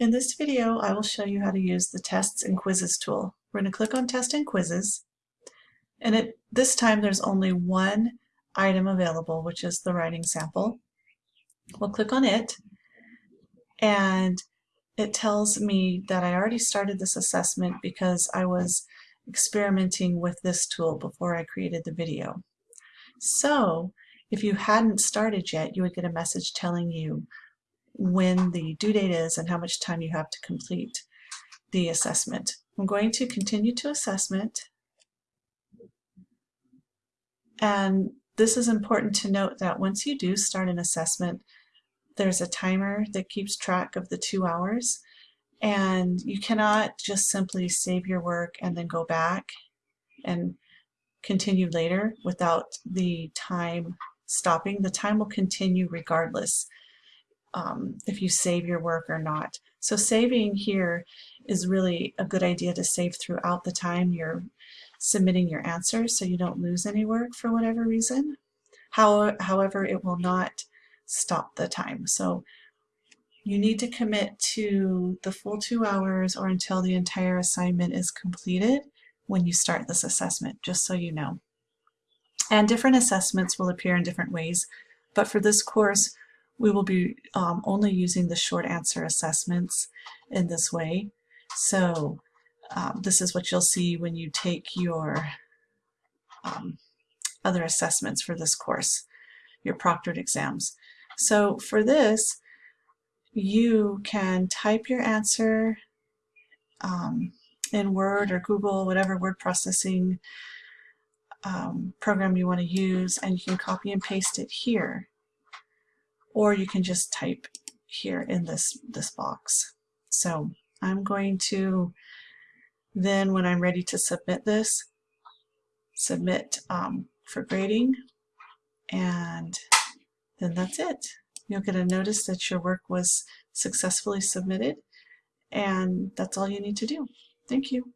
In this video, I will show you how to use the Tests and Quizzes tool. We're going to click on Test and Quizzes, and at this time there's only one item available, which is the writing sample. We'll click on it, and it tells me that I already started this assessment because I was experimenting with this tool before I created the video. So, if you hadn't started yet, you would get a message telling you when the due date is and how much time you have to complete the assessment. I'm going to continue to assessment and this is important to note that once you do start an assessment there's a timer that keeps track of the two hours and you cannot just simply save your work and then go back and continue later without the time stopping. The time will continue regardless um, if you save your work or not. So saving here is really a good idea to save throughout the time you're submitting your answers so you don't lose any work for whatever reason. How, however, it will not stop the time. So you need to commit to the full two hours or until the entire assignment is completed when you start this assessment, just so you know. And different assessments will appear in different ways, but for this course, we will be um, only using the short answer assessments in this way. So um, this is what you'll see when you take your um, other assessments for this course, your proctored exams. So for this, you can type your answer um, in Word or Google, whatever word processing um, program you want to use, and you can copy and paste it here or you can just type here in this, this box. So I'm going to then when I'm ready to submit this, submit um, for grading and then that's it. You'll get a notice that your work was successfully submitted and that's all you need to do. Thank you.